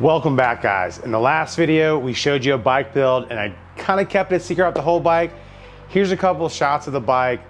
Welcome back guys. In the last video, we showed you a bike build and I kind of kept it secret out the whole bike. Here's a couple of shots of the bike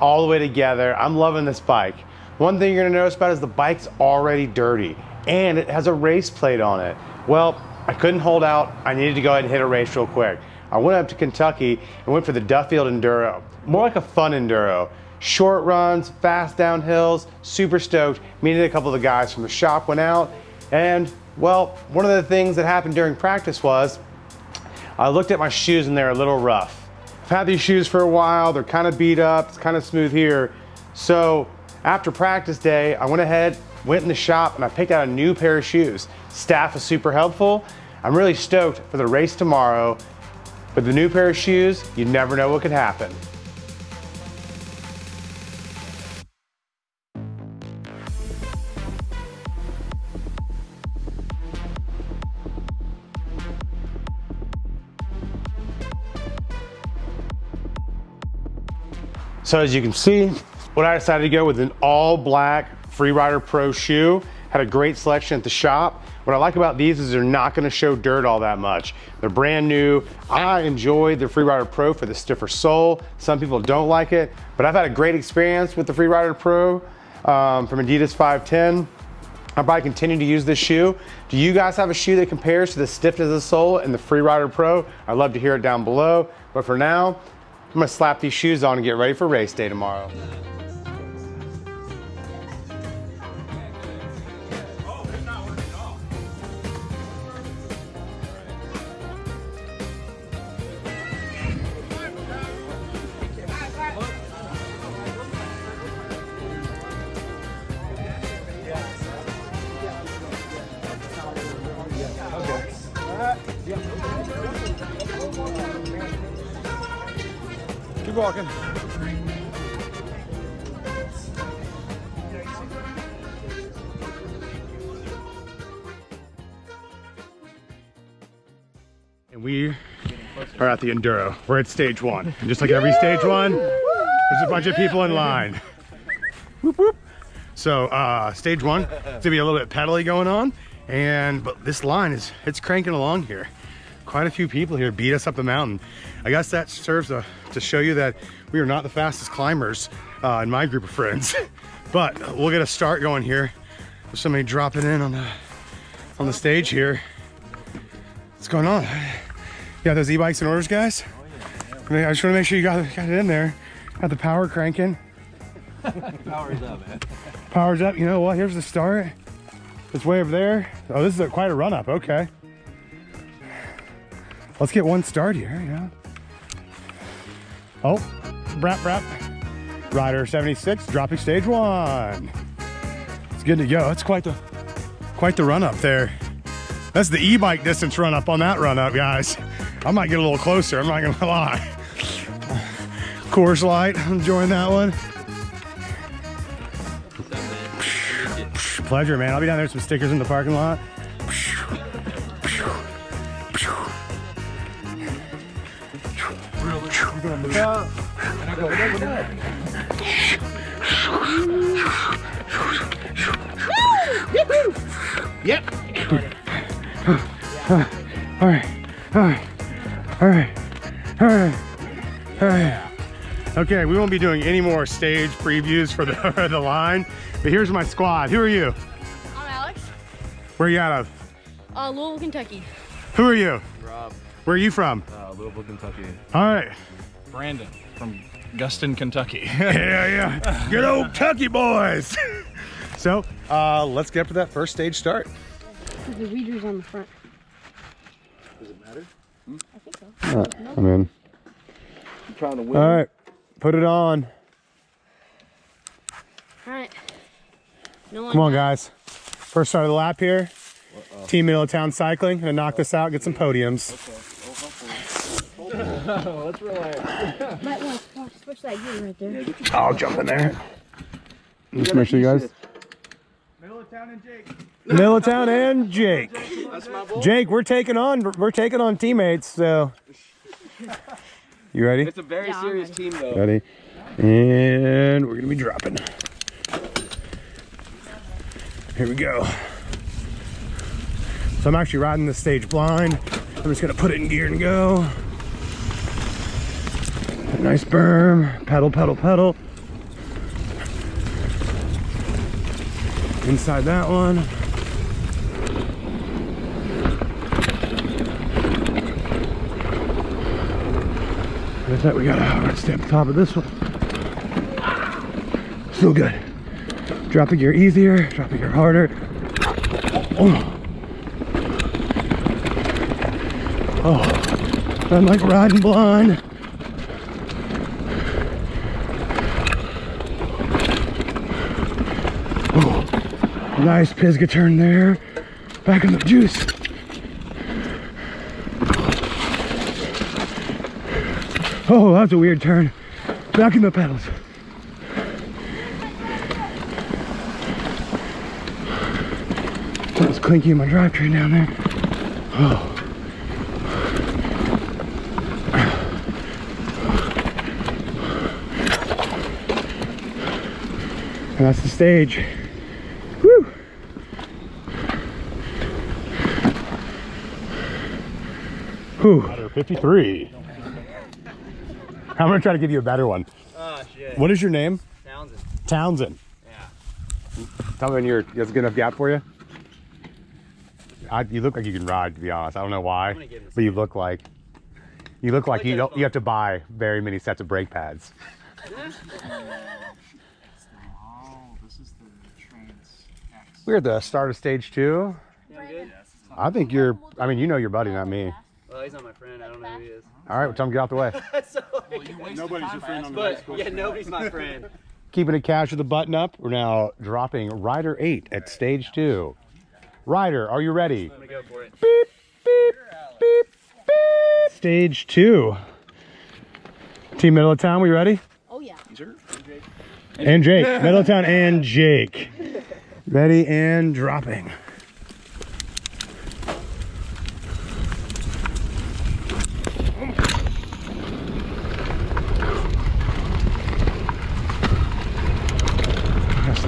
all the way together. I'm loving this bike. One thing you're gonna notice about is the bike's already dirty and it has a race plate on it. Well, I couldn't hold out. I needed to go ahead and hit a race real quick. I went up to Kentucky and went for the Duffield Enduro. More like a fun Enduro. Short runs, fast downhills, super stoked. Meeting a couple of the guys from the shop went out and well, one of the things that happened during practice was I looked at my shoes and they're a little rough. I've had these shoes for a while. They're kind of beat up. It's kind of smooth here. So after practice day, I went ahead, went in the shop and I picked out a new pair of shoes. Staff was super helpful. I'm really stoked for the race tomorrow. With the new pair of shoes, you never know what could happen. So as you can see, what I decided to go with an all black Freerider Pro shoe. Had a great selection at the shop. What I like about these is they're not gonna show dirt all that much. They're brand new. I enjoy the Freerider Pro for the stiffer sole. Some people don't like it, but I've had a great experience with the Freerider Pro um, from Adidas 510. I'll probably continue to use this shoe. Do you guys have a shoe that compares to the stiffness of the sole and the Freerider Pro? I'd love to hear it down below. But for now, I'm gonna slap these shoes on and get ready for race day tomorrow. Keep walking. And we are at the Enduro. We're at stage one. And just like every stage one, there's a bunch of people in line. Whoop, whoop. So uh, stage one, it's gonna be a little bit pedally going on. And, but this line is, it's cranking along here quite a few people here beat us up the mountain. I guess that serves to, to show you that we are not the fastest climbers uh, in my group of friends. but we'll get a start going here. There's somebody dropping in on the on the stage here. What's going on? Yeah, those e-bikes in orders, guys? Oh I just want to make sure you got, got it in there. Got the power cranking. Power's up, man. Power's up. You know what? Here's the start. It's way over there. Oh, this is a, quite a run up. Okay. Let's get one start here, yeah. Oh, brap, brap. Rider 76, dropping stage one. It's good to go. It's quite the quite the run up there. That's the e-bike distance run up on that run up, guys. I might get a little closer, I'm not gonna lie. Coors Light, I'm enjoying that one. Pleasure, man. I'll be down there with some stickers in the parking lot. All right, all right, all right, all right, all right. Okay, we won't be doing any more stage previews for the, the line, but here's my squad. Who are you? I'm Alex. Where are you out of? Uh, Louisville, Kentucky. Who are you? Rob. Where are you from? Uh, Louisville, Kentucky. All right. Brandon from Guston, Kentucky. yeah, yeah. Good old Kentucky boys. so, uh, let's get up to that first stage start. The reader's on the front. Does it matter? I think so. I'm in. I'm trying to win. All right, put it on. All right. No one. Come on, guys. First start of the lap here. Team Middletown Cycling. Gonna knock this out, get some podiums. Oh, Let's relax. Might want to switch that gear right there. I'll jump in there. Just make sure you guys. Middletown and Jake. Middletown and Jake. That's my boy. Jake, we're taking on we're taking on teammates. So, you ready? It's a very Yeah, serious team, though. Ready? And we're gonna be dropping. Here we go. So I'm actually riding the stage blind. I'm just gonna put it in gear and go. Nice berm, pedal, pedal, pedal. Inside that one. With that, we got a hard the top of this one. Still good. Drop the gear easier, drop the gear harder. Oh. Oh, I'm like riding blind. Oh, nice Pisgah turn there. Back in the juice. Oh, that's a weird turn. Back in the pedals. That was clinky in my drivetrain down there. Oh. And that's the stage. Woo! Whew. 53. I'm gonna try to give you a better one. Oh shit. What is your name? Townsend. Townsend. Yeah. Tell me when you're, a good enough gap for you? I, you look like you can ride, to be honest. I don't know why, gonna give this but you look like, you look like you don't, you have to buy very many sets of brake pads. This is the Trans X. We're at the start of stage two. I think you're, I mean, you know your buddy, not me. Well, he's not my friend. I don't know who he is. All right, well, tell him to get out the way. so, Nobody's your friend on the but yeah, nobody's my friend. Keeping it cash with the button up. We're now dropping Rider 8 at stage two. Rider, are you ready? I'm gonna go for it. Beep, beep, beep, beep. Stage two. Team Middletown, we ready? Oh yeah. And Jake. Middletown and Jake. Ready and dropping.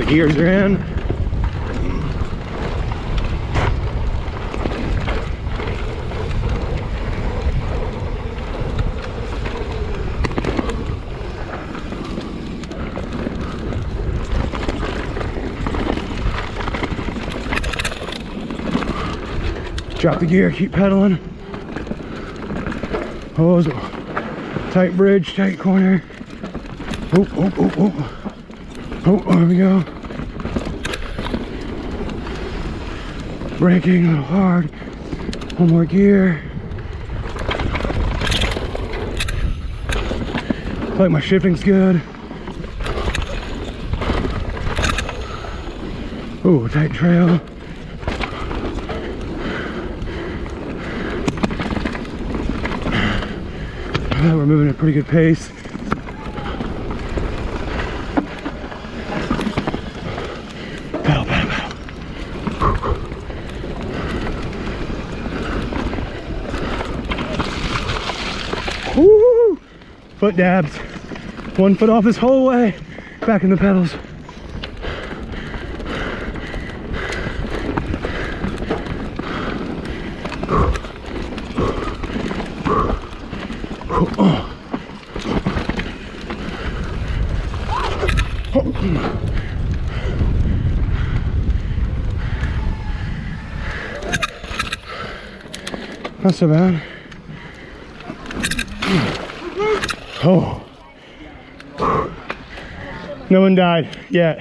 Gears are in. Drop the gear, keep pedaling. Oh, tight bridge, tight corner. Oh, oh, oh, oh. Oh, there we go. Braking a little hard. One more gear. Feel Like my shifting's good. Ooh, tight trail. We're moving at a pretty good pace. Pedal, pedal, pedal. Woo! Foot dabs. One foot off this whole way. Back in the pedals. Not so bad. Oh. No one died yet.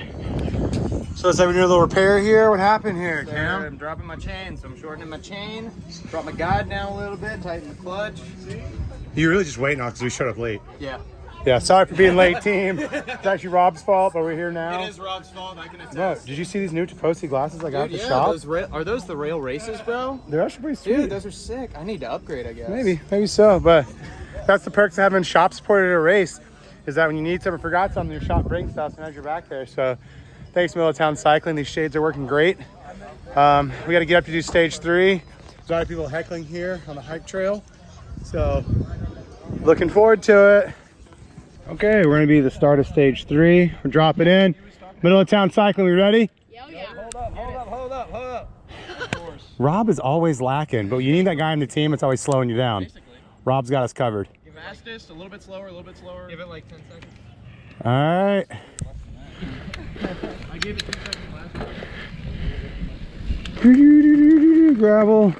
So let's have a little repair here. What happened here, Cam? I'm dropping my chain, so I'm shortening my chain. Drop my guide down a little bit, tighten the clutch. You're really just waiting on because we showed up late. Yeah. Yeah, sorry for being late, team. It's actually Rob's fault, but we're here now. It is Rob's fault. I can attest. No, did you see these new Tifosi glasses I got at the yeah, shop? those are those the rail races, bro? They're actually pretty sweet. Dude, those are sick. I need to upgrade, I guess. Maybe, maybe so. But that's the perks of having shop supported at a race is that when you need something, forgot something, your shop brings stuff and has your back there. So thanks, Middletown Cycling. These shades are working great. Um, we got to get up to do stage three. There's a lot of people heckling here on the hike trail. So looking forward to it. Okay, we're gonna be the start of stage three. We're dropping in. Middle of town cycling, we ready? Yeah, oh yeah. Hold up, hold up, hold up, hold up. up. Of course. Rob is always lacking, but you need that guy on the team that's always slowing you down. Basically. Rob's got us covered. Fastest, a little bit slower, a little bit slower. Give it like 10 seconds. All right. I gave it 10 seconds last time. Gravel.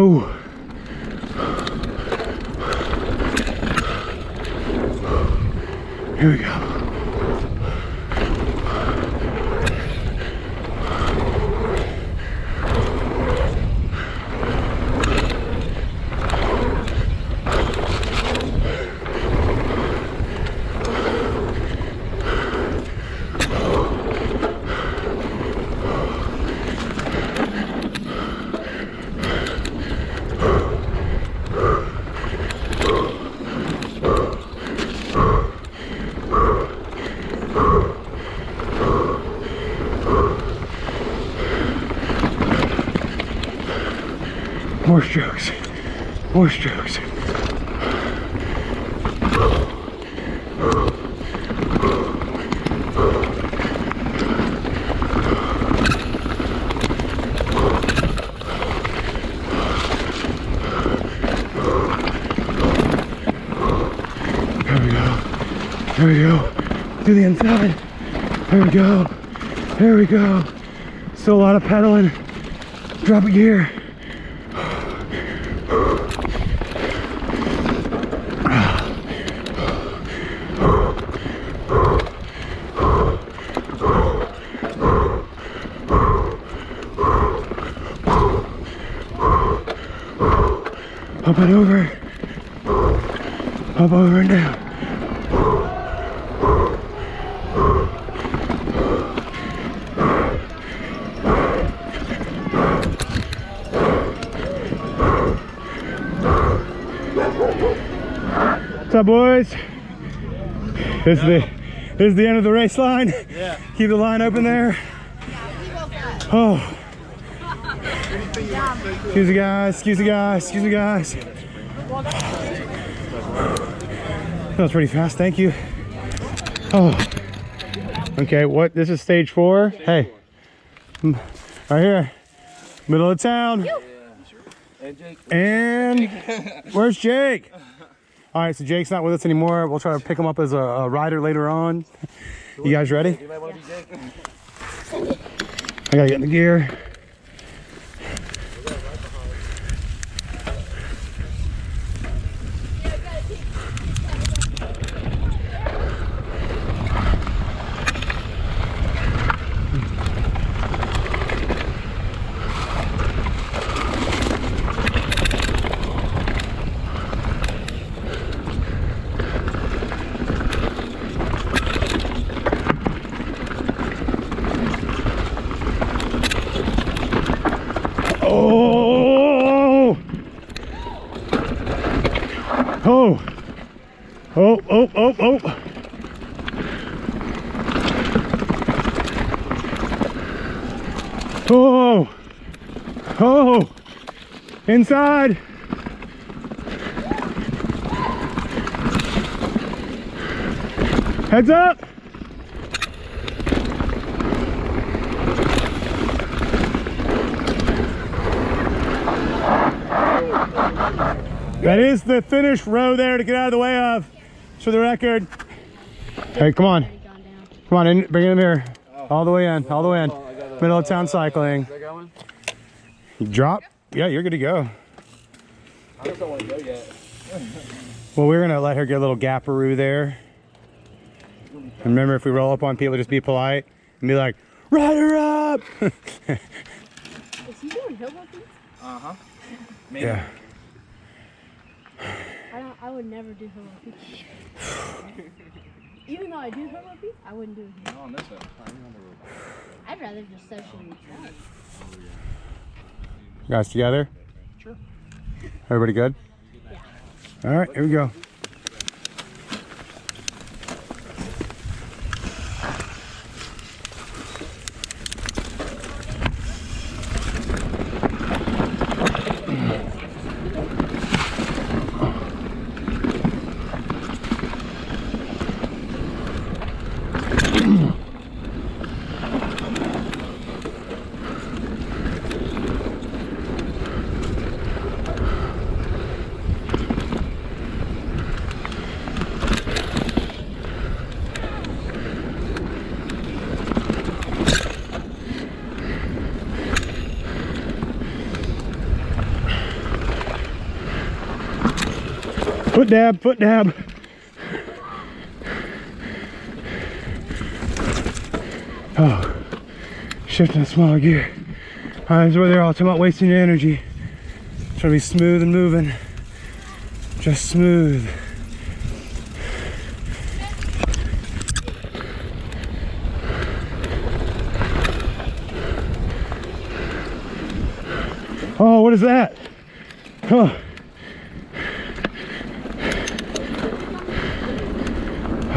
Oh. Here we go. More strokes. More strokes. There we go. There we go. To the inside. There we go. There we go. Still a lot of pedaling. Drop a gear. Up and over. Up over and down. What's up, boys? This is the this is the end of the race line. Yeah. Keep the line open there. Oh. Excuse me, guys. Excuse me, guys. Excuse me, guys. That was pretty fast. Thank you. Oh. Okay. What? This is stage four. Hey. Mm, Right here. Middle of town. And where's Jake? All right, so Jake's not with us anymore. We'll try to pick him up as a, a rider later on. You guys ready? You might want to be Jake. I gotta get in the gear. Oh! Oh! Oh, oh, oh, oh! Oh! Oh! Inside! Heads up! That is the finish row there to get out of the way of. For the record. Hey, come on. Already gone down. Come on in. Bring it in here. All the way in. All the way in. Middle of town cycling. Is that going? Drop. Yeah, you're good to go. I just don't want to go yet. Well, we're going to let her get a little gaparoo there. And remember, if we roll up on people, just be polite and be like, ride her up! Is he doing hill walking? Uh huh. yeah. I don't. I would never do Halo Peak. Even though I do Halo Peak, I wouldn't do it. here. On this one. I'd rather just socially try. You guys together? Sure. Everybody good? Yeah. All right, here we go. Foot dab, foot dab. Oh, shifting a smaller gear. Uh, this is where they're all talking about wasting your energy. Try to be smooth and moving. Just smooth. Oh, what is that? Oh.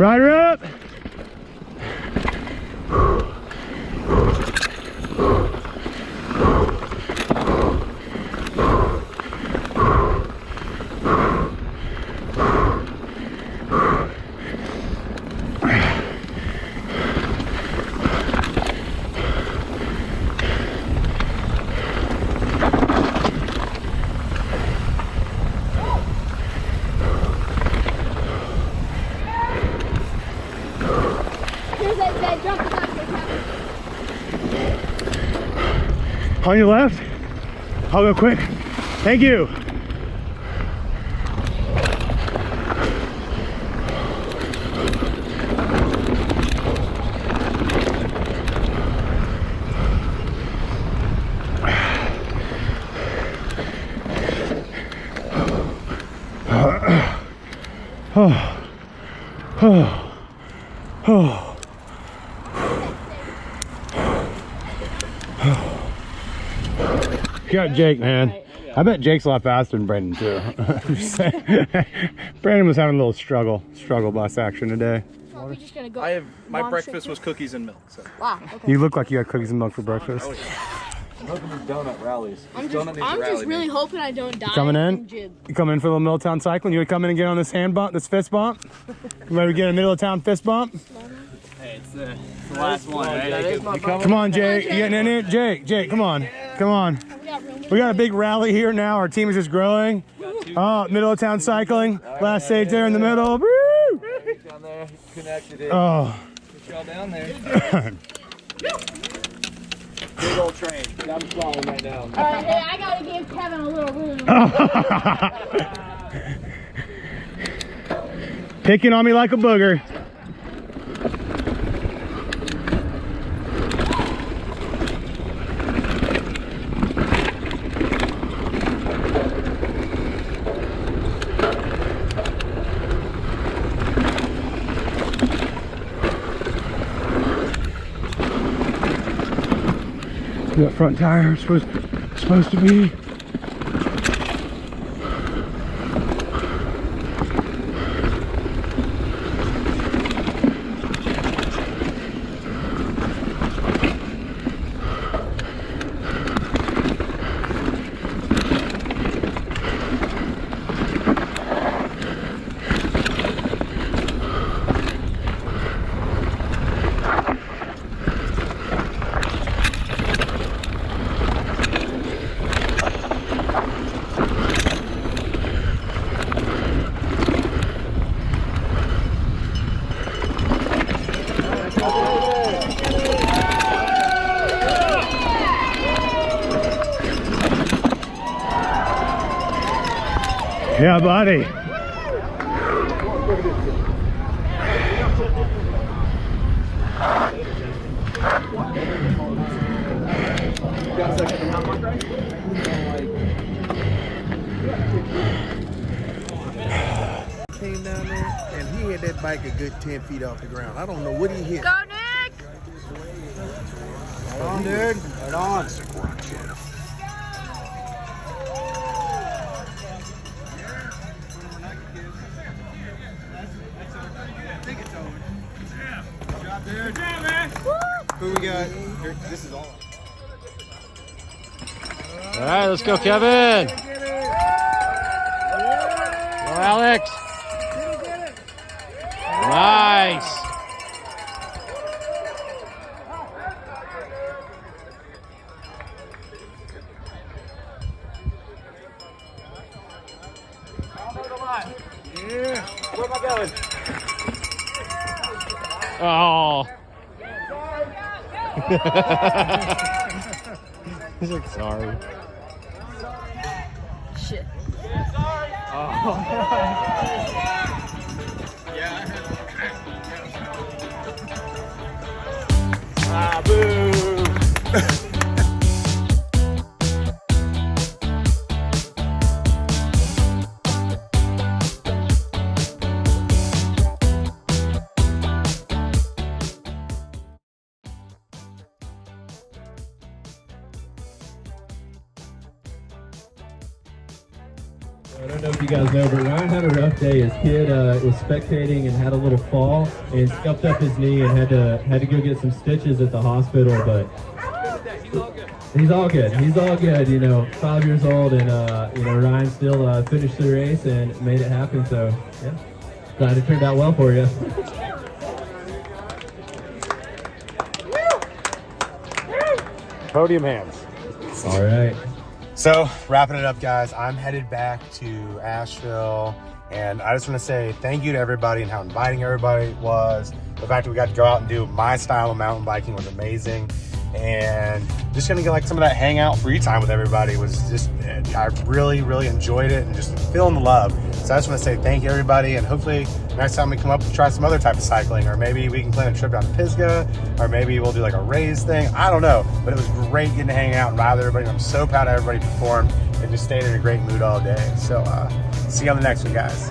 Rider up! On your left. I'll go quick. Thank you. Oh. Oh. Oh. You got Jake, man. I bet Jake's a lot faster than Brandon too. I'm just saying. Brandon was having a little struggle, struggle bus action today. Oh, we're just gonna go. I have my Mom breakfast was cookies and milk. So Wow. Okay. You look like you got cookies and milk for breakfast. Oh, donut rallies. I'm Donut just, needs to I'm rally just really me. hoping I don't die. coming in? You come in for a little Middletown cycling? You would come in and get on this hand bump, this fist bump? You ready to get a middle of town fist bump? Hey, it's the, the last one, right? That is Come on, Jake. You getting in it? Jake, Jake, come on. Come on. We got room. We got a big rally here now. Our team is just growing. Oh, middle of town cycling. Last stage there in the middle. Down there. Connected it. Oh. Get y'all down there. Big old train. I'm falling right now. All right, hey, I gotta give Kevin a little room. Picking on me like a booger. Front tire is supposed, supposed to be. Yeah, buddy. came down there and he had that bike a good 10 feet off the ground. I don't know what he hit. Go, Nick! Right on, dude. Right on. Let's go, Kevin. Go, Alex. Nice. Oh. He's like, sorry. Oh, yeah. ah, boo. I don't know if you guys know, but Ryan had a rough day. His kid uh, was spectating and had a little fall and scuffed up his knee and had to had to go get some stitches at the hospital. But he's all good. He's all good. You know, five years old, and uh, you know Ryan still uh, finished the race and made it happen. So yeah, glad it turned out well for you. Podium hands. all right. So, wrapping it up, guys, I'm headed back to Asheville. And I just want to say thank you to everybody and how inviting everybody was. The fact that we got to go out and do my style of mountain biking was amazing. And just gonna get like some of that hangout free time with everybody was just, I really, really enjoyed it and just feeling the love. So I just want to say thank you, everybody. And hopefully, next time we come up, we'll try some other type of cycling, or maybe we can plan a trip down to Pisgah, or maybe we'll do like a raise thing. I don't know. But it was great getting to hang out and ride with everybody. I'm so proud of everybody performed and just stayed in a great mood all day. So, uh, see you on the next one, guys.